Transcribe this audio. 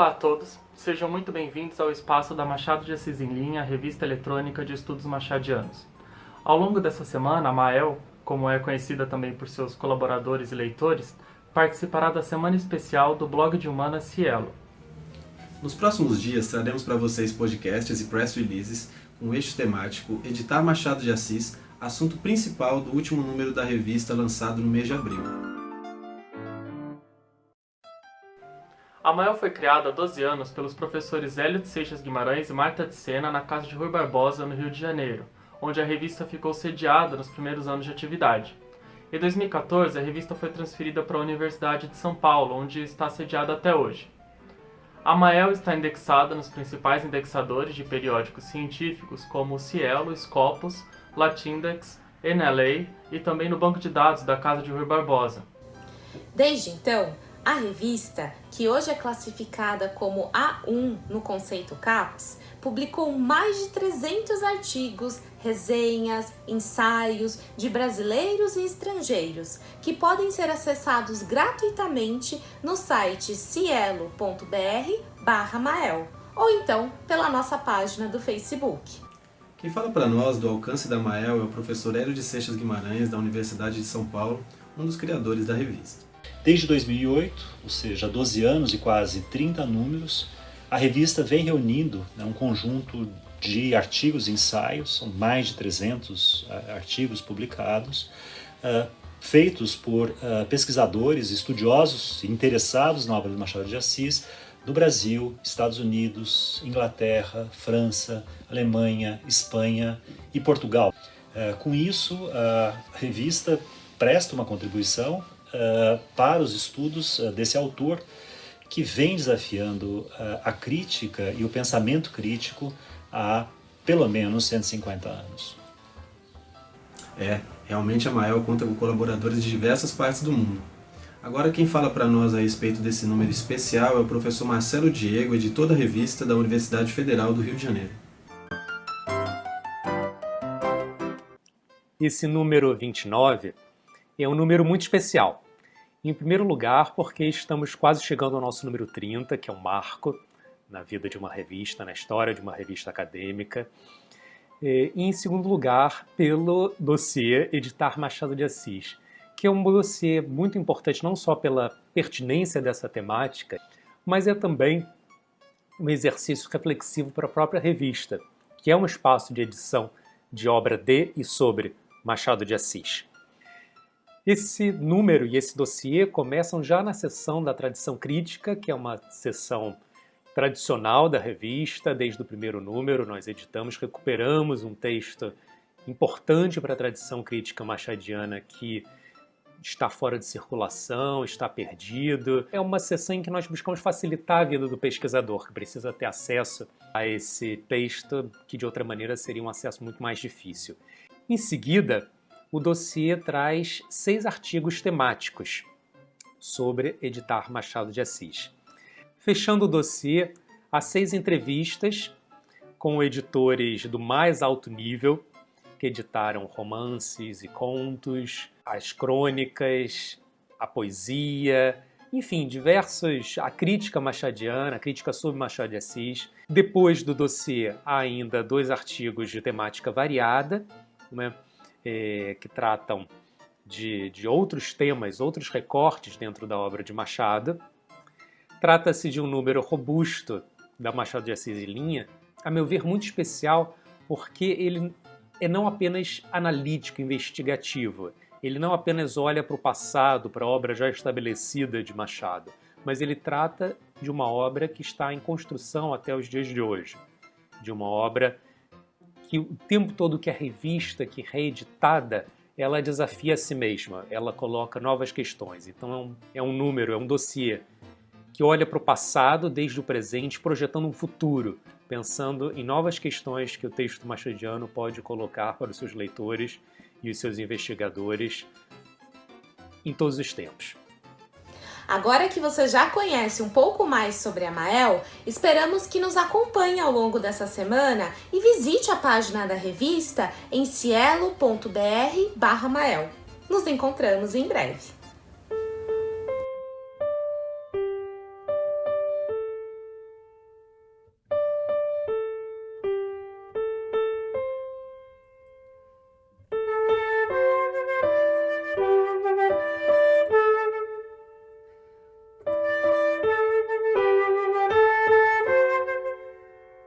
Olá a todos, sejam muito bem-vindos ao espaço da Machado de Assis em Linha, revista eletrônica de estudos machadianos. Ao longo dessa semana, a Mael, como é conhecida também por seus colaboradores e leitores, participará da semana especial do blog de humanas Cielo. Nos próximos dias traremos para vocês podcasts e press releases com eixo temático Editar Machado de Assis, assunto principal do último número da revista lançado no mês de abril. A Mael foi criada há 12 anos pelos professores Hélio de Seixas Guimarães e Marta de Sena na casa de Rui Barbosa, no Rio de Janeiro, onde a revista ficou sediada nos primeiros anos de atividade. Em 2014, a revista foi transferida para a Universidade de São Paulo, onde está sediada até hoje. A Mael está indexada nos principais indexadores de periódicos científicos como Cielo, Scopus, Latindex, NLA e também no banco de dados da casa de Rui Barbosa. Desde então, a revista, que hoje é classificada como A1 no conceito CAPES, publicou mais de 300 artigos, resenhas, ensaios de brasileiros e estrangeiros, que podem ser acessados gratuitamente no site cielo.br/mael ou então pela nossa página do Facebook. Quem fala para nós do alcance da Mael é o professor Hélio de Seixas Guimarães, da Universidade de São Paulo, um dos criadores da revista. Desde 2008, ou seja, 12 anos e quase 30 números, a revista vem reunindo né, um conjunto de artigos e ensaios, são mais de 300 uh, eh, artigos publicados, uh, feitos por uh, pesquisadores, estudiosos interessados na obra de Machado de Assis, do Brasil, Estados Unidos, Inglaterra, França, Alemanha, Espanha e Portugal. com isso, a revista presta uma contribuição para os estudos uh, desse autor que vem desafiando uh, a crítica e o pensamento crítico há pelo menos 150 anos. É, realmente a Mael conta com colaboradores de diversas partes do mundo. Agora quem fala para nós a respeito desse número especial é o professor Marcelo Diego, editor da revista da Universidade Federal do Rio de Janeiro. Esse número 29 é um número muito especial. Em primeiro lugar, porque estamos quase chegando ao nosso número 30, que é um marco na vida de uma revista, na história de uma revista acadêmica. E em segundo lugar, pelo dossiê Editar Machado de Assis, que é um dossiê muito importante não só pela pertinência dessa temática, mas é também um exercício reflexivo para a própria revista, que é um espaço de edição de obra de e sobre Machado de Assis. Esse número e esse dossiê começam já na seção da tradição crítica, que é uma seção tradicional da revista, desde o primeiro número nós editamos, recuperamos um texto importante para a tradição crítica machadiana que está fora de circulação, está perdido. É uma sessão em que nós buscamos facilitar a vida do pesquisador, que precisa ter acesso a esse texto, que de outra maneira seria um acesso muito mais difícil. Em seguida, o dossiê traz seis artigos temáticos sobre editar Machado de Assis. Fechando o dossiê, há seis entrevistas com editores do mais alto nível, que editaram romances e contos, as crônicas, a poesia, enfim, diversos, a crítica machadiana, a crítica sobre Machado de Assis. Depois do dossiê, há ainda dois artigos de temática variada, né? É, que tratam de, de outros temas, outros recortes dentro da obra de Machado. Trata-se de um número robusto da Machado de Assis e Linha, a meu ver muito especial, porque ele é não apenas analítico, investigativo, ele não apenas olha para o passado, para a obra já estabelecida de Machado, mas ele trata de uma obra que está em construção até os dias de hoje, de uma obra que o tempo todo que a revista, que é reeditada, ela desafia a si mesma, ela coloca novas questões. Então é um, é um número, é um dossiê que olha para o passado desde o presente, projetando um futuro, pensando em novas questões que o texto machadiano pode colocar para os seus leitores e os seus investigadores em todos os tempos. Agora que você já conhece um pouco mais sobre a Mael, esperamos que nos acompanhe ao longo dessa semana e visite a página da revista em cielo.br/mael. Nos encontramos em breve.